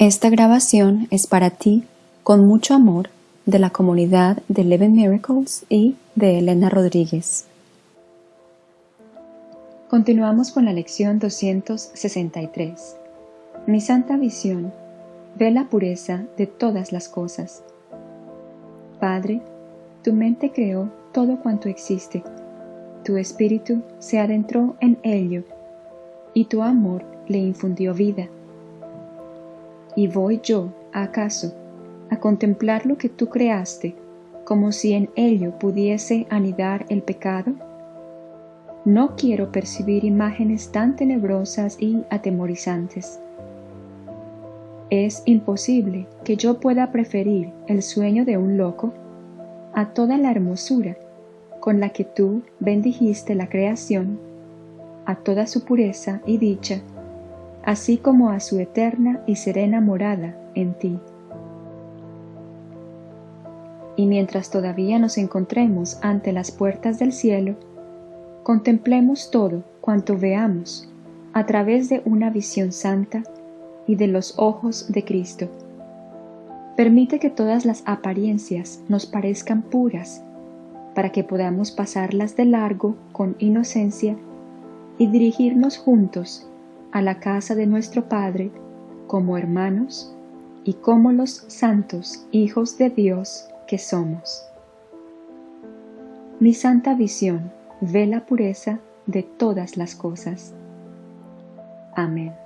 Esta grabación es para ti, con mucho amor, de la comunidad de Eleven Miracles y de Elena Rodríguez. Continuamos con la lección 263. Mi santa visión ve la pureza de todas las cosas. Padre, tu mente creó todo cuanto existe, tu espíritu se adentró en ello, y tu amor le infundió vida ¿Y voy yo, acaso, a contemplar lo que tú creaste, como si en ello pudiese anidar el pecado? No quiero percibir imágenes tan tenebrosas y atemorizantes. Es imposible que yo pueda preferir el sueño de un loco a toda la hermosura con la que tú bendijiste la creación, a toda su pureza y dicha, así como a su eterna y serena morada en ti. Y mientras todavía nos encontremos ante las puertas del cielo, contemplemos todo cuanto veamos a través de una visión santa y de los ojos de Cristo. Permite que todas las apariencias nos parezcan puras, para que podamos pasarlas de largo con inocencia y dirigirnos juntos a la casa de nuestro Padre como hermanos y como los santos hijos de Dios que somos. Mi santa visión ve la pureza de todas las cosas. Amén.